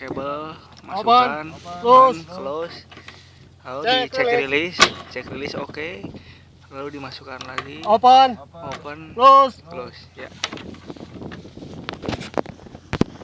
kabel masukkan Close. dan close lalu Cek release. rilis cek rilis oke lalu dimasukkan lagi Open. open Close. close ya